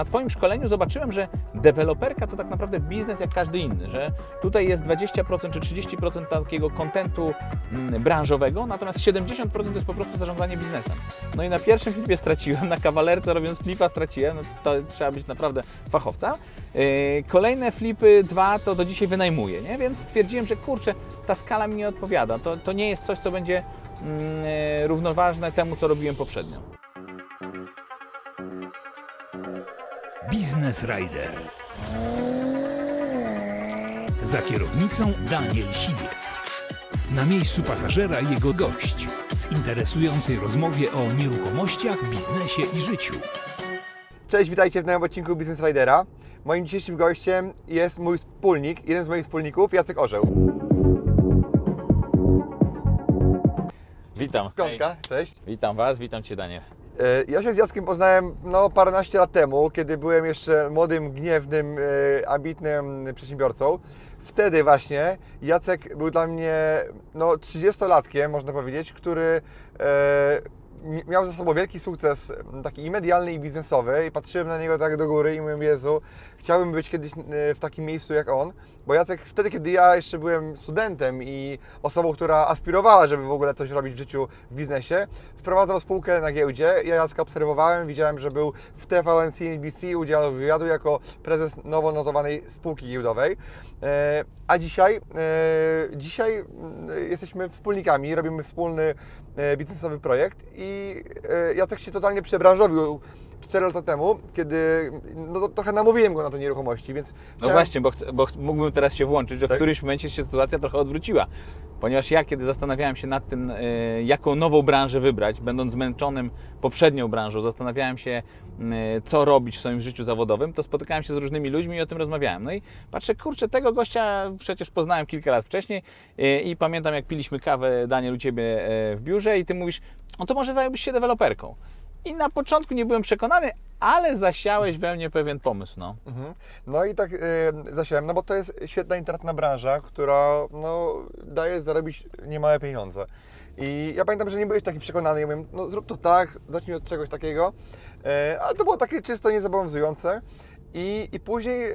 na Twoim szkoleniu zobaczyłem, że deweloperka to tak naprawdę biznes jak każdy inny, że tutaj jest 20% czy 30% takiego kontentu mm, branżowego, natomiast 70% to jest po prostu zarządzanie biznesem. No i na pierwszym flipie straciłem, na kawalerce robiąc flipa straciłem, no to trzeba być naprawdę fachowca. Yy, Kolejne flipy, dwa, to do dzisiaj wynajmuję, nie? więc stwierdziłem, że kurczę, ta skala mi nie odpowiada. To, to nie jest coś, co będzie mm, równoważne temu, co robiłem poprzednio. Biznes Rider. Za kierownicą Daniel Siwiec. Na miejscu pasażera jego gość w interesującej rozmowie o nieruchomościach, biznesie i życiu. Cześć, witajcie w nowym odcinku Business Ridera. Moim dzisiejszym gościem jest mój wspólnik, jeden z moich wspólników, Jacek Orzeł. Witam. Piątka, cześć. Witam Was, witam Cię Daniel. E, Ja się z Jackiem poznałem no, paręnaście lat temu, kiedy byłem jeszcze młodym, gniewnym, e, ambitnym przedsiębiorcą. Wtedy właśnie Jacek był dla mnie no, 30-latkiem, można powiedzieć, który e, miał za sobą wielki sukces m, taki i medialny, i biznesowy i patrzyłem na niego tak do góry i mówiłem, Jezu, chciałbym być kiedyś e, w takim miejscu jak on, bo Jacek wtedy, kiedy ja jeszcze byłem studentem i osobą, która aspirowała, żeby w ogóle coś robić w życiu, w biznesie, wprowadzał spółkę na giełdzie. Ja Jacka obserwowałem, widziałem, że był w TVN CNBC, udzielał wywiadu jako prezes nowo notowanej spółki giełdowej. E, A dzisiaj, e, dzisiaj mm, jesteśmy wspólnikami, robimy wspólny e, biznesowy projekt i Jacek się totalnie przebranżowił 4 lata temu, kiedy no, trochę namówiłem go na to nieruchomości, więc No chciałem- właśnie, bo, bo mógłbym teraz się włączyć, że w Tak. którymś momencie się sytuacja trochę odwróciła. Ponieważ ja, kiedy zastanawiałem się nad tym, y, jaką nową branżę wybrać, będąc zmęczonym poprzednią branżą, zastanawiałem się, y, co robić w swoim życiu zawodowym, to spotykałem się z różnymi ludźmi i o tym rozmawiałem. No i patrzę, kurczę, tego gościa przecież poznałem kilka lat wcześniej y, i pamiętam, jak piliśmy kawę, Daniel, u Ciebie w biurze i Ty mówisz, no to może zająłbyś się deweloperką. I na początku nie byłem przekonany, ale zasiałeś we mnie pewien pomysł, no. Mhm. No i tak y, zasiałem, no bo to jest świetna internetna branża, która no, daje zarobić niemałe pieniądze. I ja pamiętam, że nie byłeś taki przekonany, ja mówię, no zrób to tak, zacznij od czegoś takiego, e, ale to było takie czysto niezobowiązujące. I, I później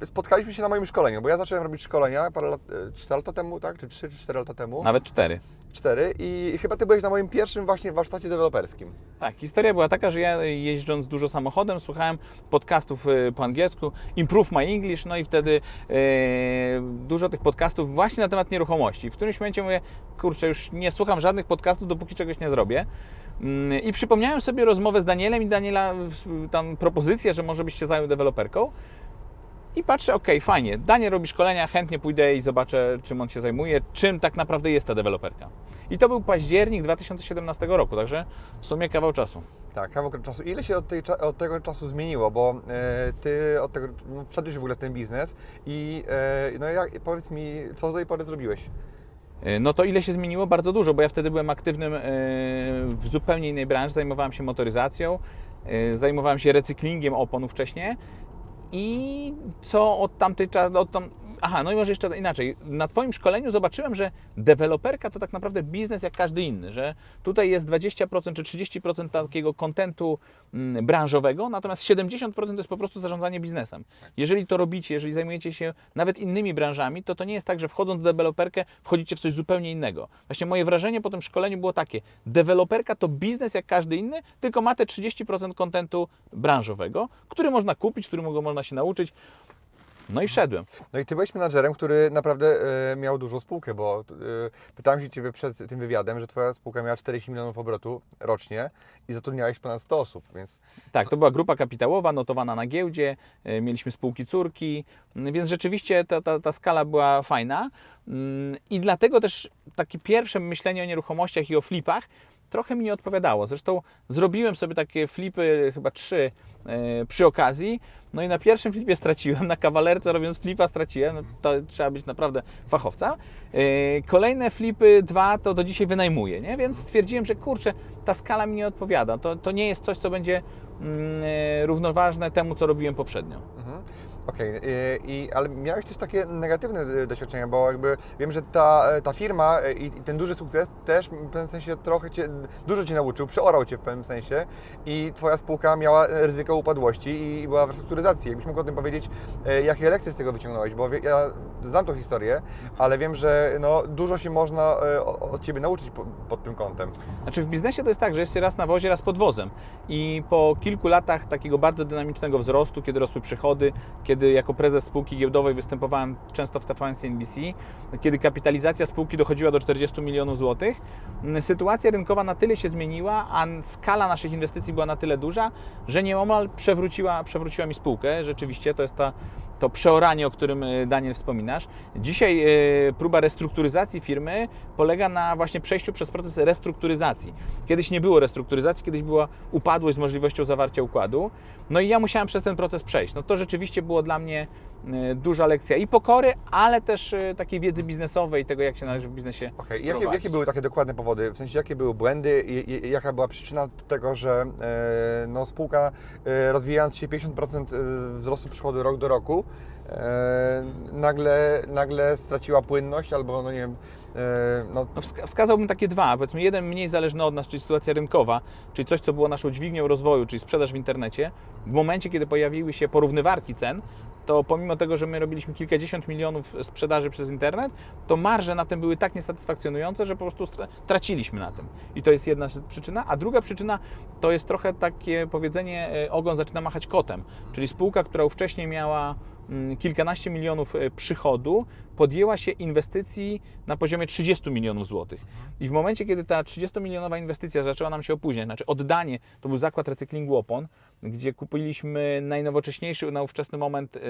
e, spotkaliśmy się na moim szkoleniu, bo ja zacząłem robić szkolenia parę lat, 4 lata temu, tak, czy 3 czy 4 lata temu, Nawet cztery. 4 i chyba Ty byłeś na moim pierwszym właśnie warsztacie deweloperskim. Tak, historia była taka, że ja jeżdżąc dużo samochodem słuchałem podcastów po angielsku, Improve My English, no i wtedy e, dużo tych podcastów właśnie na temat nieruchomości. W którymś momencie mówię, kurczę, już nie słucham żadnych podcastów, dopóki czegoś nie zrobię. Mm, I przypomniałem sobie rozmowę z Danielem i Daniela tam propozycję, że może byś się zajął deweloperką. I patrzę, okej, fajnie, Daniel robi szkolenia, chętnie pójdę i zobaczę, czym on się zajmuje, czym tak naprawdę jest ta deweloperka. I to był październik 2017 roku, także w sumie kawał czasu. Tak, kawał czasu. Ile się od, tej, od tego czasu zmieniło? Bo e, ty od tego no, wszedłeś w ogóle w ten biznes i e, no jak, powiedz mi, co do tej pory zrobiłeś? E, No to ile się zmieniło? Bardzo dużo, bo ja wtedy byłem aktywnym e, w zupełnie innej branży, zajmowałem się motoryzacją, zajmowałem się recyklingiem oponów wcześniej i co od tamtej od tam... Aha, no i może jeszcze inaczej. Na Twoim szkoleniu zobaczyłem, że deweloperka to tak naprawdę biznes jak każdy inny, że tutaj jest 20% czy 30% takiego kontentu mm, branżowego, natomiast 70% to jest po prostu zarządzanie biznesem. Jeżeli to robicie, jeżeli zajmujecie się nawet innymi branżami, to to nie jest tak, że wchodząc w deweloperkę wchodzicie w coś zupełnie innego. Właśnie moje wrażenie po tym szkoleniu było takie, deweloperka to biznes jak każdy inny, tylko ma te 30% kontentu branżowego, który można kupić, którego można się nauczyć. No i wszedłem. No i ty byłeś menadżerem, który naprawdę e, miał dużą spółkę, bo e, pytałem się Ciebie przed tym wywiadem, że Twoja spółka miała 40 milionów obrotu rocznie i zatrudniałeś ponad 100 osób, więc Tak, to była grupa kapitałowa, notowana na giełdzie, e, mieliśmy spółki córki, m, więc rzeczywiście ta, ta, ta skala była fajna. Mm, I dlatego też takie pierwsze myślenie o nieruchomościach i o flipach trochę mi nie odpowiadało. Zresztą zrobiłem sobie takie flipy, chyba trzy e, przy okazji. No i na pierwszym flipie straciłem, na kawalerce robiąc flipa straciłem. No, to trzeba być naprawdę fachowca. E, Kolejne flipy, dwa, to do dzisiaj wynajmuję, nie? więc stwierdziłem, że kurczę, ta skala mi nie odpowiada. To, to nie jest coś, co będzie mm, e, równoważne temu, co robiłem poprzednio. mhm. Okej, y, i ale miałeś też takie negatywne y, doświadczenia, bo jakby wiem, że ta, ta firma y, i, ten duży sukces też w pewnym sensie trochę Cię, dużo Cię nauczył, przeorał Cię w pewnym sensie i Twoja spółka miała ryzyko upadłości i była w restrukturyzacji. Jakbyś mógł o tym powiedzieć, y, jakie lekcje z tego wyciągnąłeś, bo ja znam tą historię, ale wiem, że no, dużo się można y, od Ciebie nauczyć po, pod tym kątem. Znaczy w biznesie to jest tak, że jest się raz na wozie, raz pod wozem. I po kilku latach takiego bardzo dynamicznego wzrostu, kiedy rosły przychody, kiedy jako prezes spółki giełdowej występowałem często w TVN CNBC, kiedy kapitalizacja spółki dochodziła do 40 milionów złotych, sytuacja rynkowa na tyle się zmieniła, a skala naszych inwestycji była na tyle duża, że nieomal przewróciła, przewróciła mi spółkę. Rzeczywiście to jest ta to przeoranie, o którym e, Daniel wspominasz. Dzisiaj e, próba restrukturyzacji firmy polega na właśnie przejściu przez proces restrukturyzacji. Kiedyś nie było restrukturyzacji, kiedyś była upadłość z możliwością zawarcia układu. No i ja musiałem przez ten proces przejść. No to rzeczywiście było dla mnie duża lekcja i pokory, ale też e, takiej wiedzy biznesowej, tego jak się należy w biznesie Okej, jakie, jakie były takie dokładne powody? W sensie, jakie były błędy i, i jaka była przyczyna tego, że e, no, spółka e, rozwijając się 50% wzrostu przychodu rok do roku, e, nagle, nagle straciła płynność albo, no nie wiem, e, no, No, wska- wskazałbym takie dwa. Powiedzmy, jeden mniej zależny od nas, czyli sytuacja rynkowa, czyli coś, co było naszą dźwignią rozwoju, czyli sprzedaż w internecie. W momencie, kiedy pojawiły się porównywarki cen, to pomimo tego, że my robiliśmy kilkadziesiąt milionów sprzedaży przez internet, to marże na tym były tak niesatysfakcjonujące, że po prostu traciliśmy na tym. I to jest jedna przyczyna. A druga przyczyna to jest trochę takie powiedzenie, e, ogon zaczyna machać kotem. Czyli spółka, która wcześniej miała kilkanaście milionów e, przychodu, podjęła się inwestycji na poziomie 30 milionów złotych. I w momencie, kiedy ta 30-milionowa inwestycja zaczęła nam się opóźniać, znaczy oddanie, to był zakład recyklingu opon, gdzie kupiliśmy najnowocześniejszy na ówczesny moment e,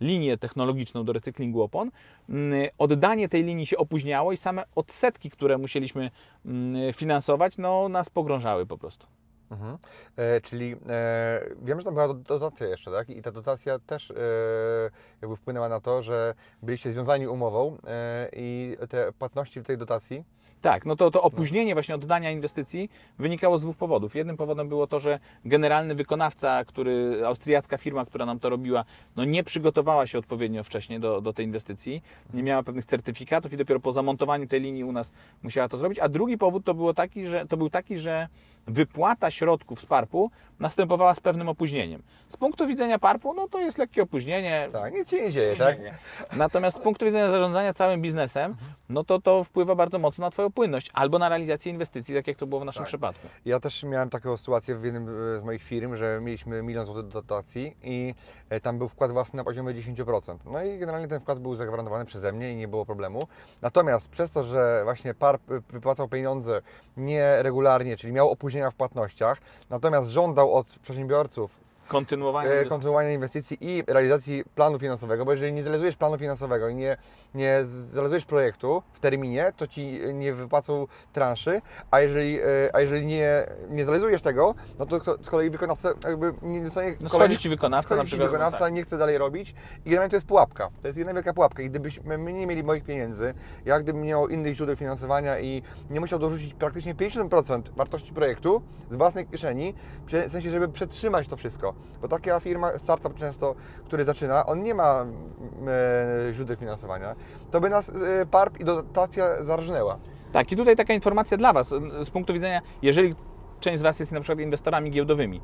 linię technologiczną do recyklingu opon. Mm, Oddanie tej linii się opóźniało i same odsetki, które musieliśmy mm, finansować, no, nas pogrążały po prostu. Mhm. E, czyli e, wiem, że tam była do- dotacja jeszcze, tak? I ta dotacja też e, jakby wpłynęła na to, że byliście związani umową e, i te płatności w tej dotacji Tak, no to, to opóźnienie właśnie oddania inwestycji wynikało z dwóch powodów. Jednym powodem było to, że generalny wykonawca, który, austriacka firma, która nam to robiła, no nie przygotowała się odpowiednio wcześniej do, do tej inwestycji, nie miała pewnych certyfikatów i dopiero po zamontowaniu tej linii u nas musiała to zrobić. A drugi powód to, było taki, że, to był taki, że wypłata środków z PARP-u następowała z pewnym opóźnieniem. Z punktu widzenia PARP-u, no to jest lekkie opóźnienie, Tak, nic się nie dzieje, tak? dzieje. Natomiast z punktu widzenia zarządzania całym biznesem, no to to wpływa bardzo mocno na Twoją płynność albo na realizację inwestycji, tak jak to było w naszym Tak. przypadku. Ja też miałem taką sytuację w jednym e, z moich firm, że mieliśmy milion złotych dotacji i e, tam był wkład własny na poziomie 10%. No i generalnie ten wkład był zagwarantowany przeze mnie i nie było problemu. Natomiast przez to, że właśnie PAR p- wypłacał pieniądze nieregularnie, czyli miał opóźnienia w płatnościach, natomiast żądał od przedsiębiorców Kontynuowanie. e, inwestycji. kontynuowania inwestycji i realizacji planu finansowego, bo jeżeli nie zrealizujesz planu finansowego i nie, nie zrealizujesz projektu w terminie, to ci nie wypłacą transzy, a jeżeli, e, a jeżeli nie, nie zrealizujesz tego, no to z kolei wykonawca jakby nie dostanie No kolejnych- Ci wykonawca na przykład. wykonawca, no tak. nie chce dalej robić i generalnie to jest pułapka. To jest jedna wielka pułapka i gdybyśmy my nie mieli moich pieniędzy, ja gdybym miał innych źródeł finansowania i nie musiał dorzucić praktycznie 50% wartości projektu z własnej kieszeni, w sensie, żeby przetrzymać to wszystko, bo taka firma, startup często, który zaczyna, on nie ma mm, e, źródeł finansowania, to by nas e, PARP i dotacja zarżnęła. Tak, i tutaj taka informacja dla Was z punktu widzenia, jeżeli część z Was jest na przykład inwestorami giełdowymi. Yy,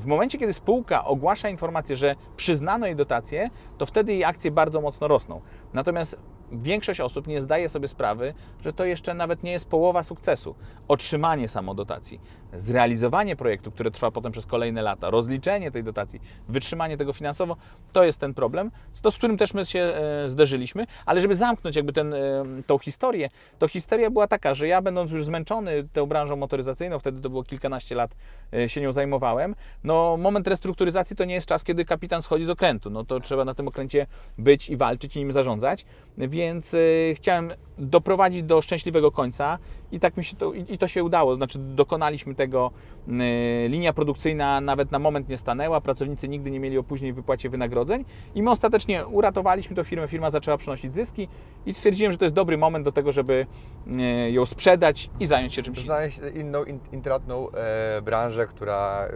W momencie, kiedy spółka ogłasza informację, że przyznano jej dotację, to wtedy jej akcje bardzo mocno rosną. Natomiast większość osób nie zdaje sobie sprawy, że to jeszcze nawet nie jest połowa sukcesu. Otrzymanie samodotacji, zrealizowanie projektu, które trwa potem przez kolejne lata, rozliczenie tej dotacji, wytrzymanie tego finansowo, to jest ten problem, to z którym też my się e, zderzyliśmy, ale żeby zamknąć jakby ten, e, tą historię, to historia była taka, że ja będąc już zmęczony tą branżą motoryzacyjną, wtedy to było kilkanaście lat e, się nią zajmowałem, no moment restrukturyzacji to nie jest czas, kiedy kapitan schodzi z okrętu, no to trzeba na tym okręcie być i walczyć i nim zarządzać. więc y, chciałem doprowadzić do szczęśliwego końca i tak mi się to, i, i to się udało. Znaczy dokonaliśmy tego, y, linia produkcyjna nawet na moment nie stanęła, pracownicy nigdy nie mieli opóźnień w wypłacie wynagrodzeń i my ostatecznie uratowaliśmy tę firmę, firma zaczęła przynosić zyski i stwierdziłem, że to jest dobry moment do tego, żeby y, ją sprzedać i zająć się czymś innym. Znaleźć inną, in, intratną e, branżę, która...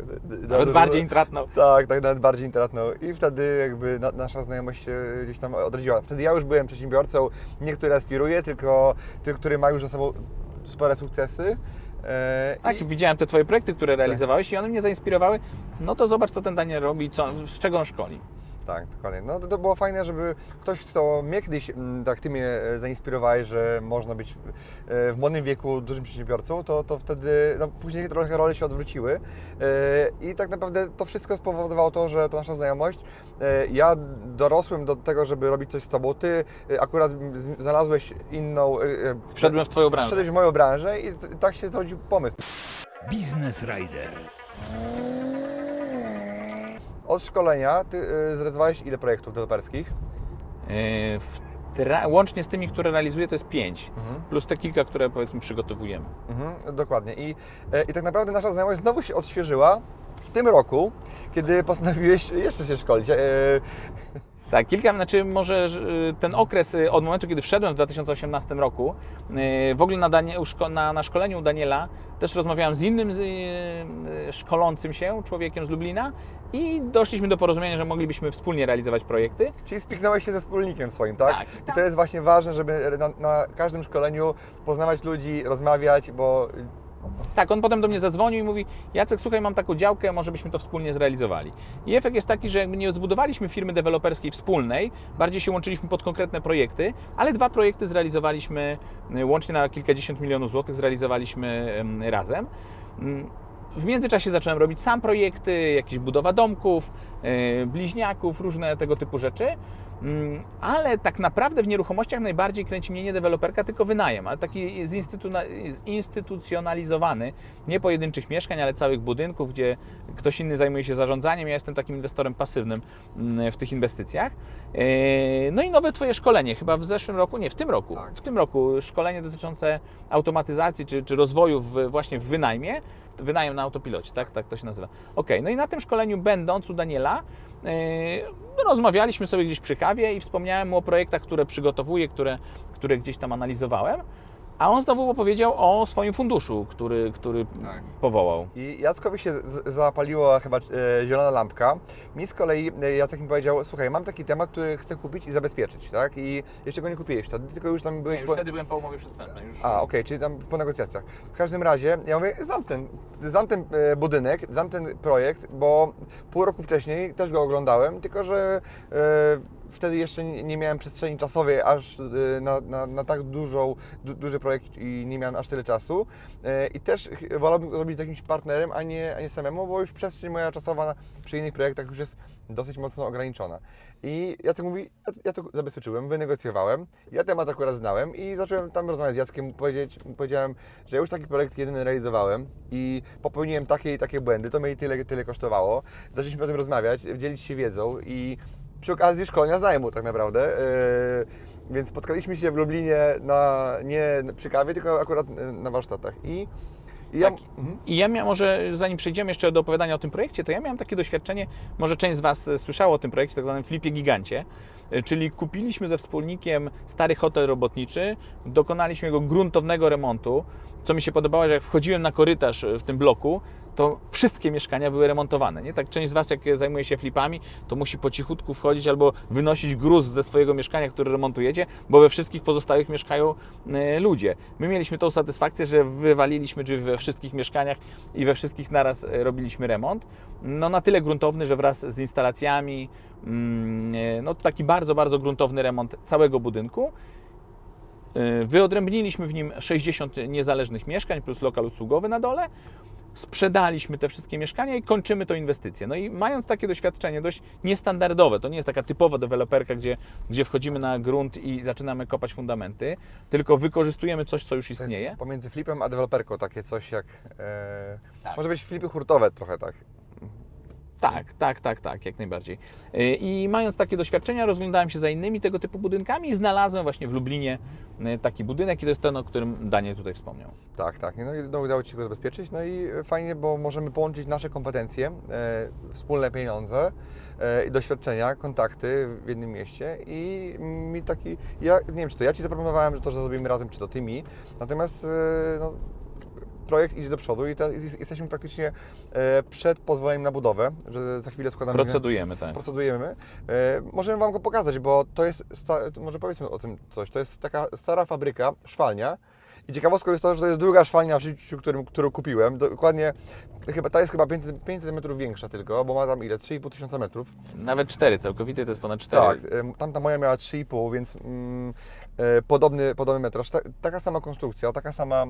Nawet bardziej intratną. Tak, tak, nawet bardziej intratną. I wtedy jakby na, nasza znajomość się gdzieś tam odrodziła. Wtedy ja już byłem przedsiębiorcą, nie który aspiruje, tylko ty, który ma już za sobą spore sukcesy. E, Tak, i- widziałem te Twoje projekty, które realizowałeś i one mnie zainspirowały. No to zobacz, co ten Daniel robi, co, z czego on szkoli. Tak, dokładnie. No to, to było fajne, żeby ktoś, kto mnie kiedyś, mm, tak Ty mnie e, zainspirowałeś, że można być e, w młodym wieku dużym przedsiębiorcą, to, to wtedy, no później trochę role się odwróciły E, i tak naprawdę to wszystko spowodowało to, że ta nasza znajomość, ja dorosłem do tego, żeby robić coś z Tobą, Ty akurat znalazłeś inną, Wszedłem w Twoją branżę. wszedłeś w moją branżę i tak się zrodził pomysł. Biznes Rider. Od szkolenia Ty e, zrealizowałeś ile projektów deweloperskich? Tra- łącznie z tymi, które realizuję, to jest pięć. Mhm. Plus te kilka, które powiedzmy przygotowujemy. Mhm, dokładnie. I, e, I tak naprawdę nasza znajomość znowu się odświeżyła w tym roku, kiedy postanowiłeś jeszcze się szkolić. Tak, kilka, znaczy może że, y, ten okres y, od momentu, kiedy wszedłem w 2018 roku, y, w ogóle na, Danie, na, na szkoleniu u Daniela też rozmawiałem z innym szkolącym się człowiekiem z Lublina i doszliśmy do porozumienia, że moglibyśmy wspólnie realizować projekty. czyli spiknąłeś się ze wspólnikiem swoim, tak? Tak. I to jest właśnie ważne, żeby na, na każdym szkoleniu poznawać ludzi, rozmawiać, bo Tak, on potem do mnie zadzwonił i mówi: Jacek, słuchaj, mam taką działkę, może byśmy to wspólnie zrealizowali. I efekt jest taki, że jakby nie zbudowaliśmy firmy deweloperskiej wspólnej, bardziej się łączyliśmy pod konkretne projekty, ale dwa projekty zrealizowaliśmy y, łącznie na kilkadziesiąt milionów złotych, zrealizowaliśmy em, razem. Mm, W międzyczasie zacząłem robić sam projekty, jakieś budowa domków, y, bliźniaków, różne tego typu rzeczy. Mm, Ale tak naprawdę w nieruchomościach najbardziej kręci mnie nie deweloperka, tylko wynajem, ale taki zinstytucjonalizowany, nie pojedynczych mieszkań, ale całych budynków, gdzie ktoś inny zajmuje się zarządzaniem. Ja jestem takim inwestorem pasywnym mm, w tych inwestycjach. Yy, No i nowe Twoje szkolenie, chyba w zeszłym roku, nie, w tym roku. W tym roku szkolenie dotyczące automatyzacji czy, czy rozwoju w, właśnie w wynajmie. Wynajem na autopilocie, tak? Tak to się nazywa. Ok, no i na tym szkoleniu będąc u Daniela, rozmawialiśmy sobie gdzieś przy kawie i wspomniałem mu o projektach, które przygotowuję, które, które gdzieś tam analizowałem. A on znowu opowiedział o swoim funduszu, który, który Tak. powołał. I Jackowi się zapaliła chyba e, zielona lampka. Mi z kolei e, Jacek mi powiedział, słuchaj, mam taki temat, który chcę kupić i zabezpieczyć, tak? I jeszcze go nie kupiłeś wtedy, tylko już tam byłeś... już po- wtedy byłem po umowie przedstępnej. Już... A, okej, czyli tam po negocjacjach. W każdym razie, ja mówię, znam ten, znam ten e, budynek, znam ten projekt, bo pół roku wcześniej też go oglądałem, tylko że e, wtedy jeszcze nie miałem przestrzeni czasowej aż e, na, na, na tak dużą, du, duży projekt i nie miałem aż tyle czasu. E, I też wolałbym go robić z jakimś partnerem, a nie, a nie samemu, bo już przestrzeń moja czasowa przy innych projektach już jest dosyć mocno ograniczona. I Jacek mówi, ja, ja to zabezpieczyłem, wynegocjowałem, ja temat akurat znałem i zacząłem tam rozmawiać z Jackiem, powiedzieć, powiedziałem, że już taki projekt jeden realizowałem i popełniłem takie i takie błędy, to mnie tyle, tyle kosztowało. Zaczęliśmy o tym rozmawiać, dzielić się wiedzą i przy okazji szkolenia zajmu tak naprawdę. Yy, więc spotkaliśmy się w Lublinie na, nie przy kawie, tylko akurat yy, na warsztatach. I, i ja, Tak. I ja miałem, może zanim przejdziemy jeszcze do opowiadania o tym projekcie, to ja miałem takie doświadczenie, może część z Was słyszało o tym projekcie, tak zwanym flipie gigancie, e, czyli kupiliśmy ze wspólnikiem stary hotel robotniczy, dokonaliśmy jego gruntownego remontu, co mi się podobało, że jak wchodziłem na korytarz w tym bloku, to wszystkie mieszkania były remontowane. Nie? Tak część z Was, jak zajmuje się flipami, to musi po cichutku wchodzić albo wynosić gruz ze swojego mieszkania, które remontujecie, bo we wszystkich pozostałych mieszkają e, ludzie. My mieliśmy tą satysfakcję, że wywaliliśmy drzwi we wszystkich mieszkaniach i we wszystkich naraz e, robiliśmy remont. No na tyle gruntowny, że wraz z instalacjami, mm, e, no taki bardzo, bardzo gruntowny remont całego budynku. Wyodrębniliśmy w nim 60 niezależnych mieszkań plus lokal usługowy na dole. Sprzedaliśmy te wszystkie mieszkania i kończymy tą inwestycję. No i mając takie doświadczenie dość niestandardowe, to nie jest taka typowa deweloperka, gdzie, gdzie wchodzimy na grunt i zaczynamy kopać fundamenty, tylko wykorzystujemy coś, co już istnieje. Pomiędzy flipem a deweloperką takie coś jak. E, Tak. Może być flipy hurtowe trochę tak. Tak, tak, tak, tak, jak najbardziej. Y, I mając takie doświadczenia, rozglądałem się za innymi tego typu budynkami i znalazłem właśnie w Lublinie y, taki budynek i to jest ten, o którym Daniel tutaj wspomniał. Tak, tak. No no, udało Ci się go zabezpieczyć. No i fajnie, bo możemy połączyć nasze kompetencje, e, wspólne pieniądze e, doświadczenia, kontakty w jednym mieście i mi taki, ja nie wiem, czy to ja Ci zaproponowałem, że to, że zrobimy razem, czy to Ty mi, natomiast e, no, projekt idzie do przodu i teraz jest- jesteśmy praktycznie e, przed pozwoleniem na budowę, że za chwilę składamy... Procedujemy, tak. procedujemy. E, możemy Wam go pokazać, bo to jest, może powiedzmy o tym coś, to jest taka stara fabryka, szwalnia i ciekawostką jest to, że to jest druga szwalnia w życiu, którym, którą kupiłem. Dokładnie, chyba, ta jest chyba 500, 500 metrów większa tylko, bo ma tam ile? 3,5 tysiąca metrów. Nawet cztery, całkowity to jest ponad cztery. Tak, em, tamta moja miała 3,5, więc mm, e, podobny, podobny metraż. Ta, taka sama konstrukcja, taka sama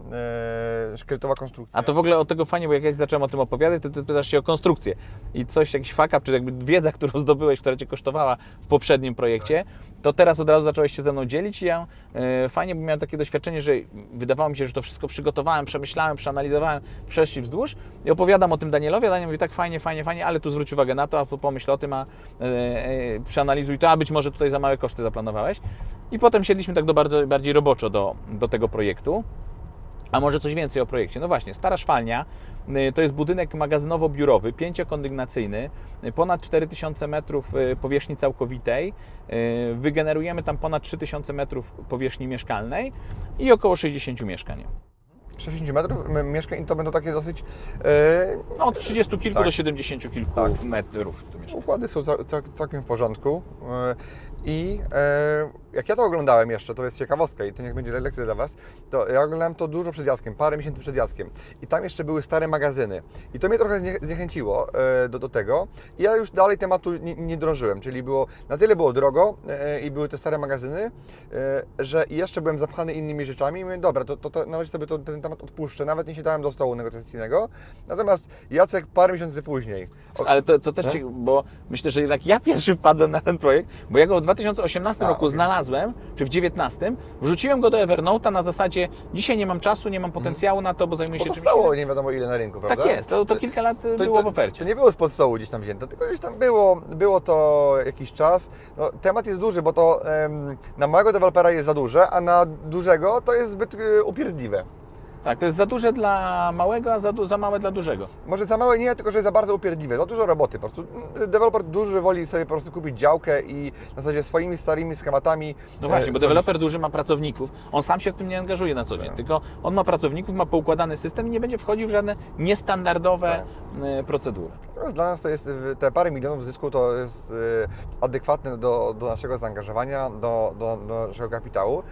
e, szkieletowa konstrukcja. A to w ogóle od tego fajnie, bo jak ja zacząłem o tym opowiadać, to ty pytasz się o konstrukcję. I coś, jakiś fuck up, czy jakby wiedza, którą zdobyłeś, która Cię kosztowała w poprzednim projekcie, to teraz od razu zacząłeś się ze mną dzielić i ja e, fajnie, bo miałem takie doświadczenie, że wydawało mi się, że to wszystko przygotowałem, przemyślałem, przeanalizowałem wszerz i wzdłuż i opowiadam o tym Danielowi, a Daniel mówi tak fajnie, fajnie, fajnie, ale tu zwróć uwagę na to, a tu pomyśl o tym, a e, e, przeanalizuj to, a być może tutaj za małe koszty zaplanowałeś. I potem siedliśmy tak do bardzo, bardziej roboczo do, do tego projektu. A może coś więcej o projekcie? No właśnie, Stara Szwalnia y, to jest budynek magazynowo-biurowy, pięciokondygnacyjny, y, ponad 4000 metrów y, powierzchni całkowitej. Wygenerujemy tam ponad 3000 metrów powierzchni mieszkalnej i około 60 mieszkań. 60 metrów mieszkań i to będą takie dosyć... E, No, od 30 kilku Tak. do 70 kilku Tak. metrów. Układy są cał, cał, całkiem w porządku. E, I e, jak ja to oglądałem jeszcze, to jest ciekawostka i to niech będzie lekcja dla Was, to ja oglądałem to dużo przed Jackiem, parę miesięcy przed Jackiem. I tam jeszcze były stare magazyny. I to mnie trochę znie, zniechęciło e, do, do tego. I ja już dalej tematu nie, nie drążyłem, czyli było, na tyle było drogo e, i były te stare magazyny, e, że jeszcze byłem zapchany innymi rzeczami i mówię, dobra, to, to, to na razie sobie to, ten temat odpuszczę, nawet nie siadałem do stołu negocjacyjnego. Natomiast Jacek parę miesięcy później. o- Ale to, to też, ci, bo myślę, że jednak ja pierwszy wpadłem na ten projekt, bo ja go w 2018 A, roku okej. znalazłem, czy w 2019, wrzuciłem go do Evernote'a na zasadzie dzisiaj nie mam czasu, nie mam potencjału na to, bo zajmuję Bo się to czymś stało nie wiadomo ile na rynku, prawda? Tak jest, to, to kilka lat To- było to, w ofercie. To nie było spod stołu gdzieś tam wzięte, tylko gdzieś tam było, było to jakiś czas. No, temat jest duży, bo to em, na małego dewelopera jest za duże, a na dużego to jest zbyt y, upierdliwe. Tak, to jest za duże dla małego, a za, du- za małe dla dużego. Może za małe nie, tylko że jest za bardzo upierdliwe. Za dużo roboty po prostu. Deweloper duży woli sobie po prostu kupić działkę i na zasadzie swoimi starymi schematami. No właśnie, e, bo deweloper duży ma pracowników, on sam się w tym nie angażuje na co dzień, Tak. tylko on ma pracowników, ma poukładany system i nie będzie wchodził w żadne niestandardowe Tak. e, procedury. Natomiast dla nas to jest te parę milionów zysku to jest y, adekwatne do, do naszego zaangażowania, do, do, do naszego kapitału.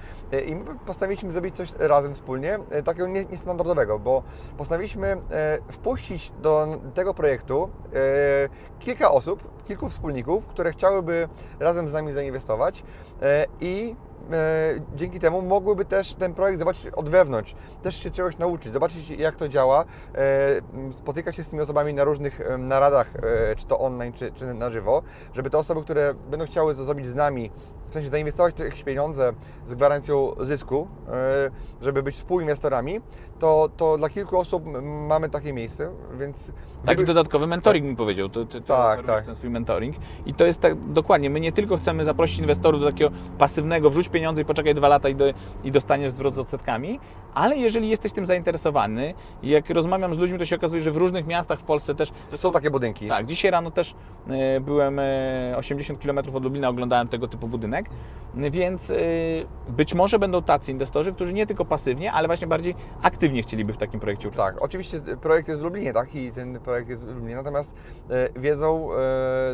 I my postanowiliśmy zrobić coś razem wspólnie, takiego nie- niestandardowego, bo postanowiliśmy y, wpuścić do tego projektu y, kilka osób, kilku wspólników, które chciałyby razem z nami zainwestować y, i e, dzięki temu mogłyby też ten projekt zobaczyć od wewnątrz, też się czegoś nauczyć, zobaczyć jak to działa, e, spotykać się z tymi osobami na różnych naradach, e, czy to online, czy, czy na żywo, żeby te osoby, które będą chciały to zrobić z nami, w sensie zainwestować jakieś pieniądze z gwarancją zysku, e, żeby być współinwestorami, to, to dla kilku osób mamy takie miejsce, więc Taki gdyby- dodatkowy mentoring mi powiedział. Ty, ty, ty Tak, tak. ten swój mentoring. I to jest tak dokładnie. My nie tylko chcemy zaprosić inwestorów do takiego pasywnego, wrzuć pieniądze i poczekaj dwa lata i, do, i dostaniesz zwrot z odsetkami, ale jeżeli jesteś tym zainteresowany, i jak rozmawiam z ludźmi, to się okazuje, że w różnych miastach w Polsce też. są takie budynki. Tak, dzisiaj rano też e, byłem e, 80 km od Lublina, oglądałem tego typu budynek, więc e, być może będą tacy inwestorzy, którzy nie tylko pasywnie, ale właśnie bardziej aktywnie chcieliby w takim projekcie uczestniczyć. Tak, oczywiście projekt jest w Lublinie, tak? I ten projekt jest w Lublinie, natomiast e, wiedzą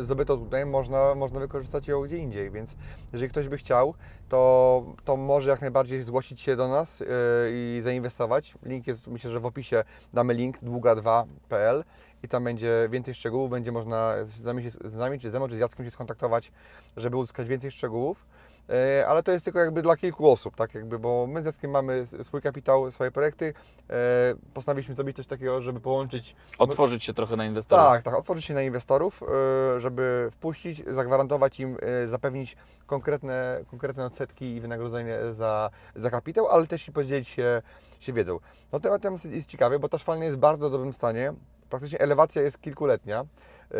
zdobytą tutaj można, można wykorzystać ją gdzie indziej, więc jeżeli ktoś by chciał, to, to może jak najbardziej zgłosić się do nas i zainwestować. Link jest, myślę, że w opisie damy link długa2.pl i tam będzie więcej szczegółów, będzie można z nami, się, z nami czy ze mną, czy z Jackiem się skontaktować, żeby uzyskać więcej szczegółów. E, Ale to jest tylko jakby dla kilku osób, tak jakby, bo my z Jackiem mamy swój kapitał, swoje projekty. E, Postanowiliśmy zrobić coś takiego, żeby połączyć Otworzyć się trochę na inwestorów. tak, tak, otworzyć się na inwestorów, e, żeby wpuścić, zagwarantować im, zapewnić konkretne, konkretne odsetki i wynagrodzenie za, za kapitał, ale też i podzielić się, się wiedzą. No temat jest ciekawy, bo ta szwalnia jest w bardzo dobrym stanie. Praktycznie elewacja jest kilkuletnia, e,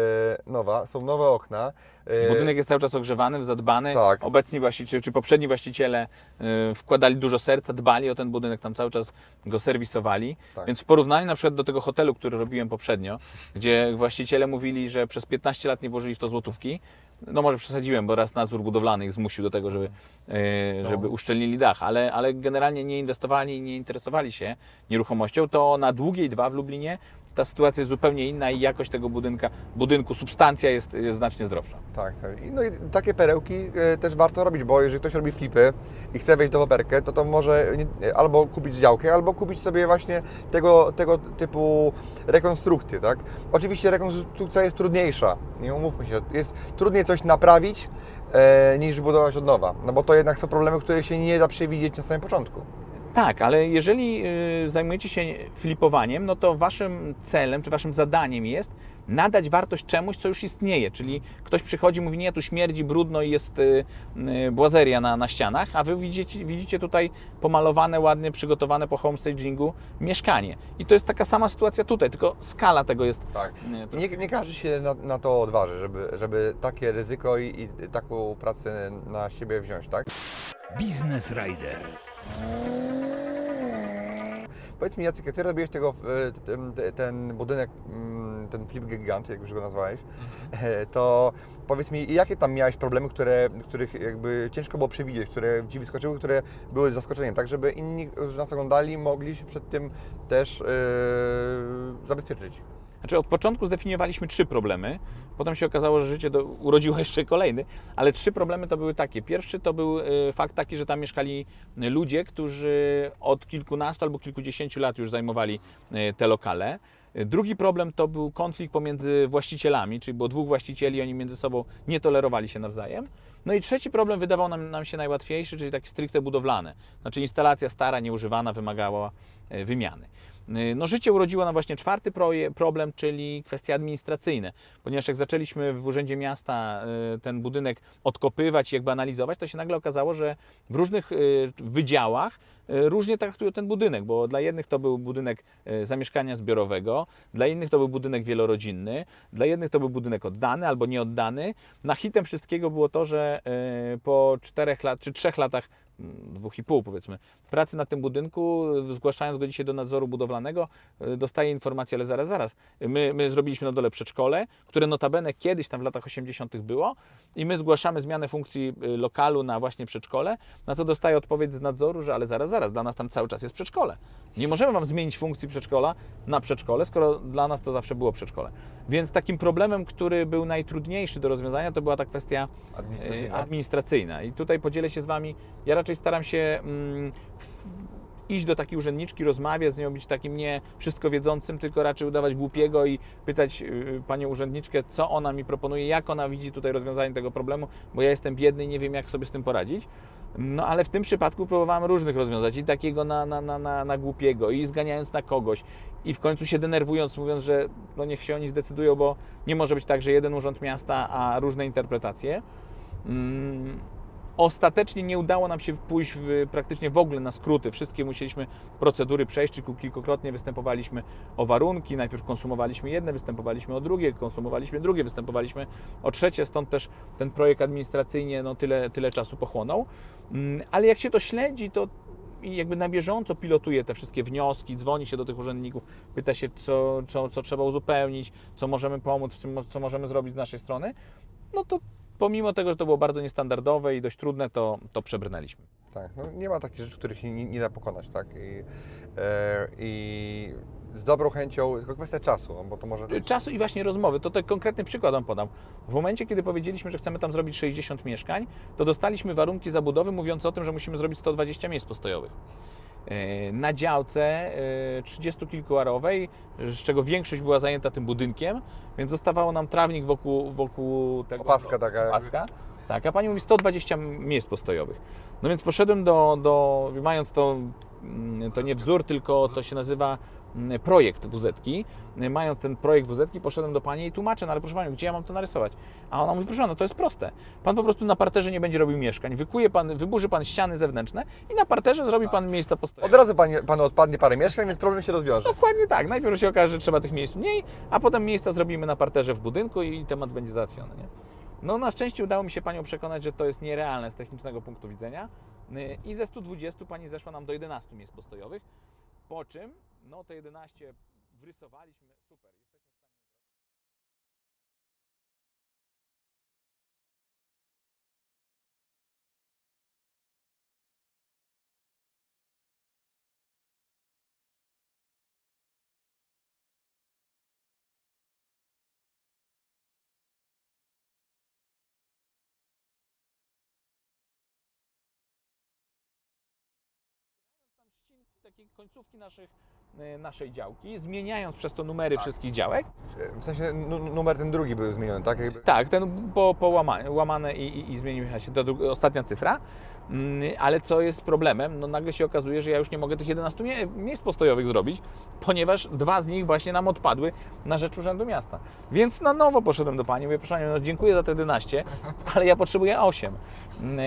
nowa, są nowe okna. e, Budynek jest cały czas ogrzewany, zadbany. Tak. Obecni właściciele, czy poprzedni właściciele y, wkładali dużo serca, dbali o ten budynek, tam cały czas go serwisowali. Tak. Więc w porównaniu na przykład do tego hotelu, który robiłem poprzednio, gdzie właściciele mówili, że przez 15 lat nie włożyli w to złotówki, no może przesadziłem, bo raz nadzór budowlany ich zmusił do tego, żeby, y, żeby uszczelnili dach, ale, ale generalnie nie inwestowali i nie interesowali się nieruchomością, to na długiej dwa w Lublinie ta sytuacja jest zupełnie inna i jakość tego budynka, budynku, substancja jest, jest znacznie zdrowsza. Tak, tak. No i takie perełki e, też warto robić, bo jeżeli ktoś robi flipy i chce wejść w deweloperkę, to to może albo kupić działkę, albo kupić sobie właśnie tego, tego typu rekonstrukcje, tak? Oczywiście rekonstrukcja jest trudniejsza, nie umówmy się, jest trudniej coś naprawić e, niż budować od nowa, no bo to jednak są problemy, których się nie da przewidzieć na samym początku. Tak, ale jeżeli y, zajmujecie się flipowaniem, no to waszym celem, czy waszym zadaniem jest nadać wartość czemuś, co już istnieje. Czyli ktoś przychodzi, mówi, nie, tu śmierdzi, brudno i jest y, y, błazeria na, na ścianach, a wy widzicie, widzicie tutaj pomalowane, ładnie przygotowane po homestagingu mieszkanie. I to jest taka sama sytuacja tutaj, tylko skala tego jest Tak. Nie, nie każdy się na, na to odważy, żeby, żeby takie ryzyko i, i taką pracę na siebie wziąć, tak? Biznes Rider. Powiedz mi Jacek, Ty robiłeś tego, e, ten, ten budynek, ten flip gigant, jak już go nazwałeś, e, to powiedz mi, jakie tam miałeś problemy, które, których jakby ciężko było przewidzieć, które Ci wyskoczyły, które były zaskoczeniem, tak żeby inni, którzy nas oglądali, mogli się przed tym też e, zabezpieczyć. Znaczy od początku zdefiniowaliśmy trzy problemy, potem się okazało, że życie do, urodziło jeszcze kolejny, ale trzy problemy to były takie. Pierwszy to był y, fakt taki, że tam mieszkali ludzie, którzy od kilkunastu albo kilkudziesięciu lat już zajmowali y, te lokale. Drugi problem to był konflikt pomiędzy właścicielami, czyli było dwóch właścicieli, oni między sobą nie tolerowali się nawzajem. No i trzeci problem wydawał nam, nam się najłatwiejszy, czyli taki stricte budowlane. Znaczy instalacja stara, nieużywana, wymagała e, wymiany. E, No, życie urodziło nam właśnie czwarty problem, czyli kwestie administracyjne, ponieważ jak zaczęliśmy w Urzędzie Miasta e, ten budynek odkopywać i jakby analizować, to się nagle okazało, że w różnych wydziałach różnie traktują ten budynek, bo dla jednych to był budynek e, zamieszkania zbiorowego, dla innych to był budynek wielorodzinny, dla jednych to był budynek oddany albo nieoddany. Na hitem wszystkiego było to, że e, po czterech lat, czy trzech latach, mm, dwóch i pół powiedzmy, pracy na tym budynku, zgłaszając go dzisiaj do nadzoru budowlanego, e, dostaje informację, ale zaraz, zaraz, my, my zrobiliśmy na dole przedszkole, które notabene kiedyś tam w latach 80. było i my zgłaszamy zmianę funkcji e, lokalu na właśnie przedszkole, na co dostaje odpowiedź z nadzoru, że ale zaraz, zaraz, dla nas tam cały czas jest przedszkole. Nie możemy Wam zmienić funkcji przedszkola na przedszkole, skoro dla nas to zawsze było przedszkole. Więc takim problemem, który był najtrudniejszy do rozwiązania, to była ta kwestia e, Administracyjna. administracyjna. I tutaj podzielę się z Wami. Ja raczej staram się mm, iść do takiej urzędniczki, rozmawiać z nią, być takim nie wszystko wiedzącym, tylko raczej udawać głupiego i pytać y, panią urzędniczkę, co ona mi proponuje, jak ona widzi tutaj rozwiązanie tego problemu, bo ja jestem biedny i nie wiem, jak sobie z tym poradzić. No ale w tym przypadku próbowałem różnych rozwiązać i takiego na, na, na, na, na głupiego, i zganiając na kogoś, i w końcu się denerwując, mówiąc, że no niech się oni zdecydują, bo nie może być tak, że jeden urząd miasta, a różne interpretacje. Mm, Ostatecznie nie udało nam się pójść w, praktycznie w ogóle na skróty. Wszystkie musieliśmy procedury przejść, tylko kilkukrotnie występowaliśmy o warunki. Najpierw konsumowaliśmy jedne, występowaliśmy o drugie, konsumowaliśmy drugie, występowaliśmy o trzecie, stąd też ten projekt administracyjnie no, tyle, tyle czasu pochłonął. Mm, Ale jak się to śledzi, to jakby na bieżąco pilotuje te wszystkie wnioski, dzwoni się do tych urzędników, pyta się, co, co, co trzeba uzupełnić, co możemy pomóc, co możemy zrobić z naszej strony, no to pomimo tego, że to było bardzo niestandardowe i dość trudne, to, to przebrnęliśmy. Tak, no nie ma takich rzeczy, których nie, nie da pokonać, tak? I, e, I z dobrą chęcią, tylko kwestia czasu, no bo to może... Czasu i właśnie rozmowy, to ten konkretny przykład Wam podam. W momencie, kiedy powiedzieliśmy, że chcemy tam zrobić 60 mieszkań, to dostaliśmy warunki zabudowy mówiące o tym, że musimy zrobić 120 miejsc postojowych. E, Na działce e, 30 kilkuarowej, z czego większość była zajęta tym budynkiem, więc zostawało nam trawnik wokół, wokół tego. Opaska taka. Opaska. Tak, a pani mówi 120 miejsc postojowych. No więc poszedłem do, do mając to, mm, to nie wzór, tylko to się nazywa projekt WZ-ki. Y, Mając ten projekt WZ-ki, poszedłem do pani i tłumaczę, no ale proszę Panią, gdzie ja mam to narysować? A ona mówi, proszę no to jest proste. Pan po prostu na parterze nie będzie robił mieszkań. Wykuje pan, wyburzy Pan ściany zewnętrzne i na parterze zrobi Pan miejsca postojowe. Od razu pani, panu odpadnie parę mieszkań, więc problem się rozwiąże. Dokładnie tak. Najpierw się okaże, że trzeba tych miejsc mniej, a potem miejsca zrobimy na parterze w budynku i temat będzie załatwiony. Nie? No na szczęście udało mi się Panią przekonać, że to jest nierealne z technicznego punktu widzenia Y, i ze 120 Pani zeszła nam do 11 miejsc postojowych, po czym no te 11 wrysowaliśmy, super. Jesteśmy w stanie tam ścinki, takie końcówki naszych, naszej działki, zmieniając przez to numery wszystkich działek. W sensie nu- numer ten drugi był zmieniony, tak? Jakby... Tak, ten po, po łamane, łamane i, i, i zmienił się dru- ostatnia cyfra. Mm, Ale co jest problemem? No nagle się okazuje, że ja już nie mogę tych 11 mie- miejsc postojowych zrobić, ponieważ dwa z nich właśnie nam odpadły na rzecz Urzędu Miasta. Więc na nowo poszedłem do Pani, mówię, proszę Panią, no dziękuję za te 11, ale ja potrzebuję 8. Mm,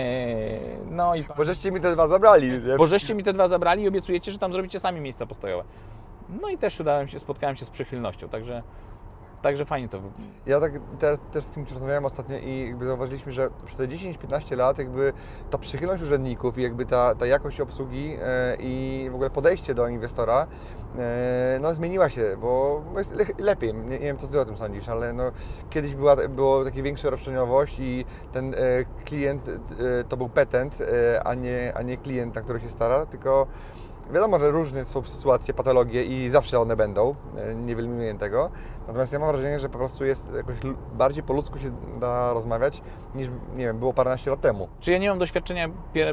No i Bo żeście mi te dwa zabrali. nie? bo żeście mi te dwa zabrali i obiecujecie, że tam zrobicie sami miejsca postojowe. No i też udałem się, spotkałem się z przychylnością, także, także fajnie to wy- Ja tak teraz też z kimś rozmawiałem ostatnio i jakby zauważyliśmy, że przez te 10-15 lat jakby ta przychylność urzędników i jakby ta, ta jakość obsługi e, i w ogóle podejście do inwestora e, no zmieniła się, bo jest le, lepiej. Nie, nie wiem, co Ty o tym sądzisz, ale no, kiedyś była, było takie większa roszczeniowość i ten e, klient to był petent, a, nie, a nie klient, na który się stara, tylko Wiadomo, że różne są sytuacje, patologie i zawsze one będą, e, nie wyeliminuję tego. Natomiast ja mam wrażenie, że po prostu jest jakoś bardziej po ludzku się da rozmawiać niż, nie wiem, było paręnaście lat temu. Czy ja nie mam doświadczenia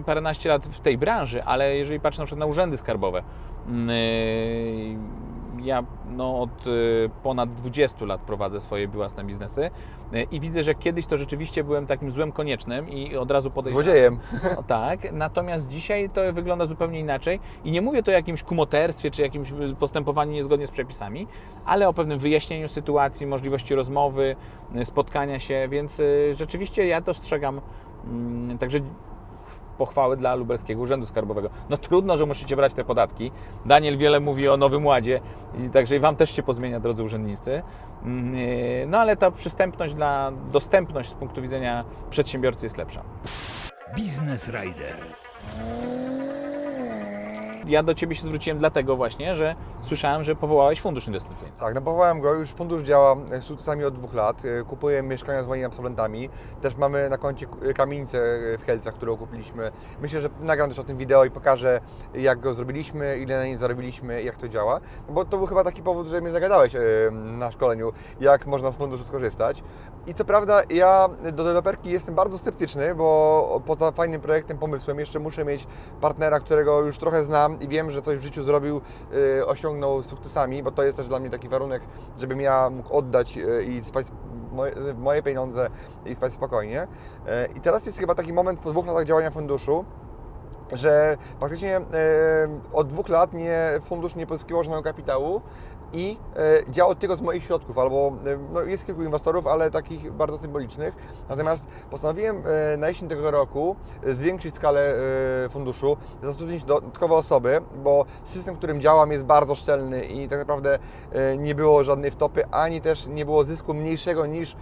paręnaście lat w tej branży, ale jeżeli patrzę na przykład na urzędy skarbowe, mm, yy, ja no, od y, ponad 20 lat prowadzę swoje własne biznesy y, i widzę, że kiedyś to rzeczywiście byłem takim złem koniecznym i od razu podejrzewam. Złodziejem. No, tak, natomiast dzisiaj to wygląda zupełnie inaczej i nie mówię to o jakimś kumoterstwie czy jakimś y, postępowaniu niezgodnie z przepisami, ale o pewnym wyjaśnieniu sytuacji, możliwości rozmowy, spotkania się, więc rzeczywiście ja dostrzegam mm, także pochwały dla Lubelskiego Urzędu Skarbowego. No trudno, że musicie brać te podatki. Daniel wiele mówi o Nowym Ładzie, i także i Wam też się pozmienia, drodzy urzędnicy. Mm, y, No ale ta przystępność dla, dostępność z punktu widzenia przedsiębiorcy jest lepsza. Biznes Rider. Ja do Ciebie się zwróciłem dlatego właśnie, że słyszałem, że powołałeś fundusz inwestycyjny. Tak, no powołałem go, już fundusz działa e, sukcesami od dwóch lat. E, Kupuję mieszkania z moimi absolwentami. Też mamy na koncie k- kamienicę e, w Kielcach, którą kupiliśmy. Myślę, że nagram też o tym wideo i pokażę, jak go zrobiliśmy, ile na niej zarobiliśmy i jak to działa. No bo to był chyba taki powód, że mnie zagadałeś e, na szkoleniu, jak można z funduszu skorzystać. I co prawda ja do deweloperki jestem bardzo sceptyczny, bo poza fajnym projektem, pomysłem jeszcze muszę mieć partnera, którego już trochę znam i wiem, że coś w życiu zrobił, y, osiągnął sukcesami, bo to jest też dla mnie taki warunek, żebym ja mógł oddać y, i spać moje, moje pieniądze i spać spokojnie. Y, I teraz jest chyba taki moment po dwóch latach działania funduszu, że faktycznie e, od dwóch lat nie, fundusz nie pozyskiwał żadnego kapitału i e, działał tylko z moich środków, albo e, no, jest kilku inwestorów, ale takich bardzo symbolicznych. Natomiast postanowiłem na jesień tego roku zwiększyć skalę funduszu, zatrudnić dodatkowe osoby, bo system, w którym działam jest bardzo szczelny i tak naprawdę nie było żadnej wtopy, ani też nie było zysku mniejszego niż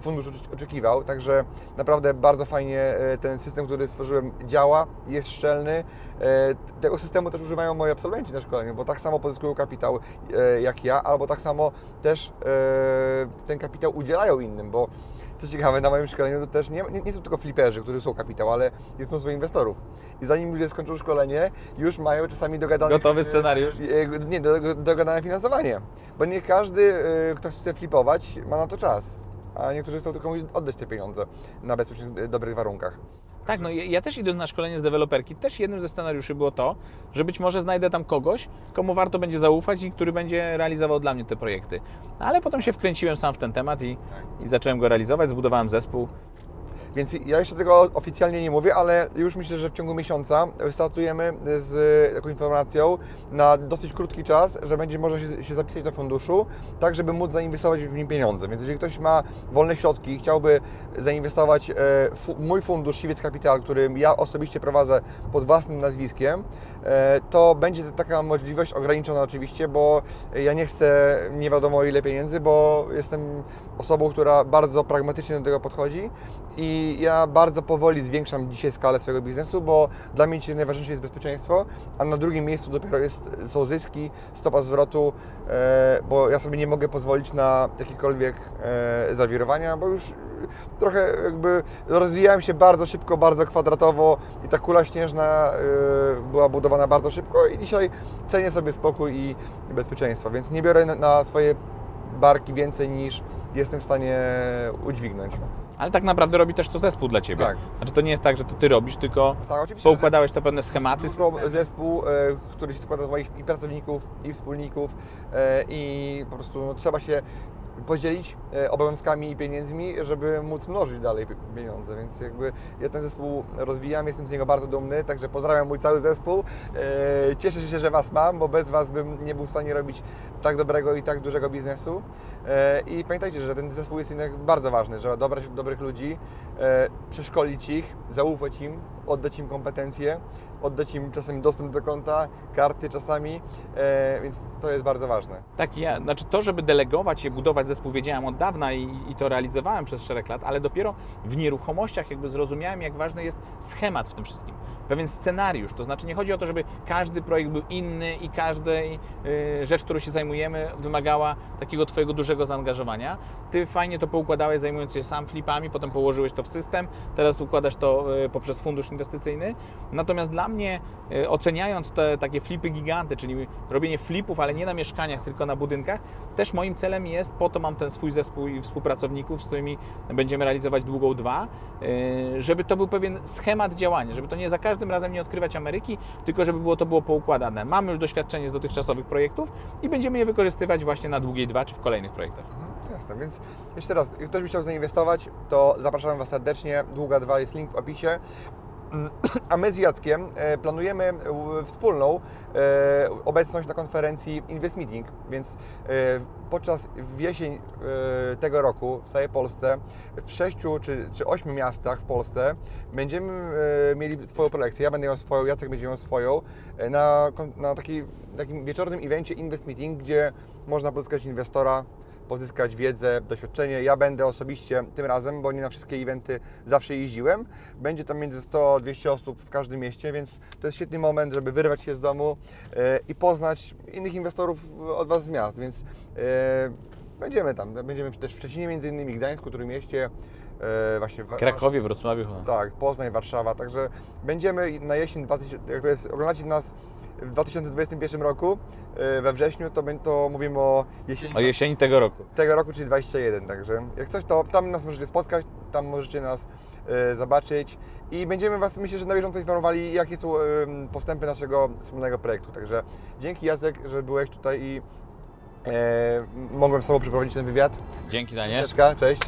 fundusz ocz- oczekiwał. Także naprawdę bardzo fajnie ten system, który stworzyłem działa, jest szczelny. E, Tego systemu też używają moi absolwenci na szkoleniu, bo tak samo pozyskują kapitał e, jak ja, albo tak samo też e, ten kapitał udzielają innym, bo co ciekawe, na moim szkoleniu to też nie, nie, nie są tylko fliperzy, którzy są kapitał, ale jest mnóstwo inwestorów. I zanim ludzie skończą szkolenie, już mają czasami dogadane... Gotowy scenariusz? E, Nie, do- do- dogadane finansowanie. Bo nie każdy, e, kto chce flipować, ma na to czas. A niektórzy chcą tylko oddać te pieniądze na bezpiecznych, dobrych warunkach. Tak, no ja, ja też idąc na szkolenie z deweloperki, też jednym ze scenariuszy było to, że być może znajdę tam kogoś, komu warto będzie zaufać i który będzie realizował dla mnie te projekty. No, ale potem się wkręciłem sam w ten temat i, i zacząłem go realizować, zbudowałem zespół. Więc ja jeszcze tego oficjalnie nie mówię, ale już myślę, że w ciągu miesiąca startujemy z taką informacją na dosyć krótki czas, że będzie można się, się zapisać do funduszu, tak żeby móc zainwestować w nim pieniądze. Więc jeżeli ktoś ma wolne środki i chciałby zainwestować e, fu, mój fundusz Siwiec Capital, który ja osobiście prowadzę pod własnym nazwiskiem, e, to będzie taka możliwość ograniczona oczywiście, bo ja nie chcę nie wiadomo ile pieniędzy, bo jestem osobą, która bardzo pragmatycznie do tego podchodzi i ja bardzo powoli zwiększam dzisiaj skalę swojego biznesu, bo dla mnie dzisiaj najważniejsze jest bezpieczeństwo, a na drugim miejscu dopiero jest, są zyski, stopa zwrotu, e, bo ja sobie nie mogę pozwolić na jakiekolwiek e, zawirowania, bo już trochę jakby rozwijałem się bardzo szybko, bardzo kwadratowo i ta kula śnieżna y, była budowana bardzo szybko i dzisiaj cenię sobie spokój i bezpieczeństwo, więc nie biorę na swoje barki więcej niż jestem w stanie udźwignąć. Ale tak naprawdę robi też to zespół dla Ciebie. Tak. Znaczy to nie jest tak, że to Ty robisz, tylko Tak, oczywiście. poukładałeś to pewne schematy. Systemy. zespół, e, który się składa z moich i pracowników, i wspólników e, i po prostu no, trzeba się podzielić e, obowiązkami i pieniędzmi, żeby móc mnożyć dalej pi- pieniądze, więc jakby ja ten zespół rozwijam, jestem z niego bardzo dumny, także pozdrawiam mój cały zespół. E, Cieszę się, że Was mam, bo bez Was bym nie był w stanie robić tak dobrego i tak dużego biznesu. E, I pamiętajcie, że ten zespół jest jednak bardzo ważny, żeby dobrać dobrych ludzi, przeszkolić ich, zaufać im, oddać im kompetencje, oddać im czasem dostęp do konta, karty czasami, e, więc to jest bardzo ważne. Tak, ja, znaczy to, żeby delegować i budować zespół, wiedziałem od dawna i, i to realizowałem przez szereg lat, ale dopiero w nieruchomościach jakby zrozumiałem, jak ważny jest schemat w tym wszystkim. Pewien scenariusz, to znaczy nie chodzi o to, żeby każdy projekt był inny i każda y, rzecz, którą się zajmujemy, wymagała takiego Twojego dużego zaangażowania. Ty fajnie to poukładałeś, zajmując się sam flipami, potem położyłeś to w system, teraz układasz to y, poprzez fundusz inwestycyjny. Natomiast dla mnie, y, oceniając te takie flipy giganty, czyli robienie flipów, ale nie na mieszkaniach, tylko na budynkach, też moim celem jest, po to mam ten swój zespół i współpracowników, z którymi będziemy realizować długą dwa, żeby to był pewien schemat działania, żeby to nie za każdym razem nie odkrywać Ameryki, tylko żeby było to było poukładane. Mamy już doświadczenie z dotychczasowych projektów i będziemy je wykorzystywać właśnie na długiej dwa czy w kolejnych projektach. Mhm, Jasne, więc jeszcze raz, ktoś by chciał zainwestować, to zapraszam Was serdecznie. Długa 2 jest link w opisie. A my z Jackiem e, planujemy e, wspólną e, obecność na konferencji Invest Meeting, więc podczas jesień tego roku w całej Polsce, w sześciu czy, czy ośmiu miastach w Polsce będziemy mieli swoją prelekcję. Ja będę miał swoją, Jacek będzie miał swoją na, na taki, takim wieczornym evencie Invest Meeting, gdzie można pozyskać inwestora pozyskać wiedzę, doświadczenie. Ja będę osobiście tym razem, bo nie na wszystkie eventy zawsze jeździłem. Będzie tam między 100 a 200 osób w każdym mieście, więc to jest świetny moment, żeby wyrwać się z domu e, i poznać innych inwestorów od Was z miast, więc e, będziemy tam. Będziemy też w Szczecinie między innymi, Gdańsku, Trójmieście, e, właśnie w Krakowie, Wrocławiu. chyba. tak, Poznań, Warszawa, także będziemy na jesień, 2000, jak to jest, oglądacie nas w 2021 roku, e, we wrześniu, to, to mówimy o jesieni O jesieni tego roku. tego roku, czyli 21, także jak coś, to tam nas możecie spotkać, tam możecie nas e, zobaczyć i będziemy Was, myślę, że na bieżąco informowali, jakie są postępy naszego wspólnego projektu, także dzięki Jacek, że byłeś tutaj i e, mogłem z Tobą przeprowadzić ten wywiad. Dzięki Daniel. Cześć.